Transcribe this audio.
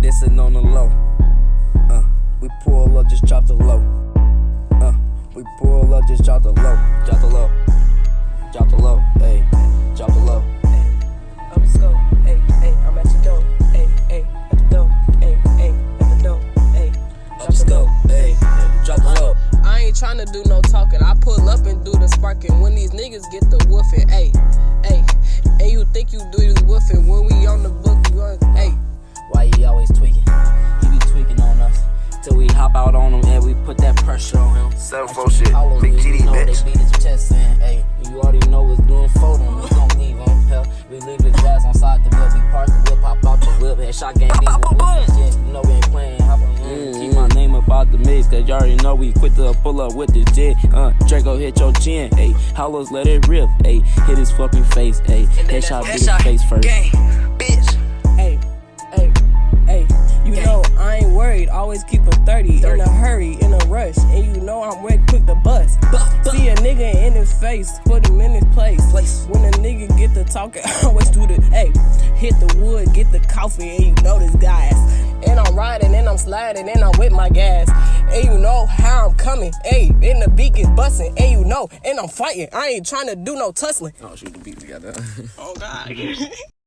dissing on the low. Uh, we pull up, just drop the low. Uh, we pull up, just drop the low. Drop the low. Drop the low. Hey, drop the low. Hey, I'm just. Hey, hey, I'm at the door. Hey, hey, at the door. Hey, hey, at the door. Hey, drop the low. Hey, drop the low. I ain't trying to do no talking. I pull up and do the sparking. When these niggas get the woofing, hey, hey, and you think you do the woofing when we him. 7-4 shit. Big GD, bitch. They beat his chest saying, hey, you already know what's doing for them. We gon' leave him. Hell, we leave his ass on side the whip. We park the whip, hop out the whip. Headshot game, beat with whoop. Shit, you know we ain't playing. Hop on mm, Keep my name about the mix, cause you already know we quit to pull up with the jet. Uh, Draco hit your chin, ayy. Hollows let it rip, ayy. Hit his fucking face, ayy. Headshot beat his face first. Gang, bitch. Hey, hey, hey, you know I ain't worried. Always keep a 30, in a hurry, in a rush. His face, put him in his place. When a nigga get the talking, I always do the, hey, hit the wood, get the coffee, and you know this guys. And I'm riding, and I'm sliding, and I'm with my gas. And you know how I'm coming, hey, and the beat gets busting, and you know, and I'm fighting. I ain't trying to do no tussling. Oh, shoot the beat together. Oh, God.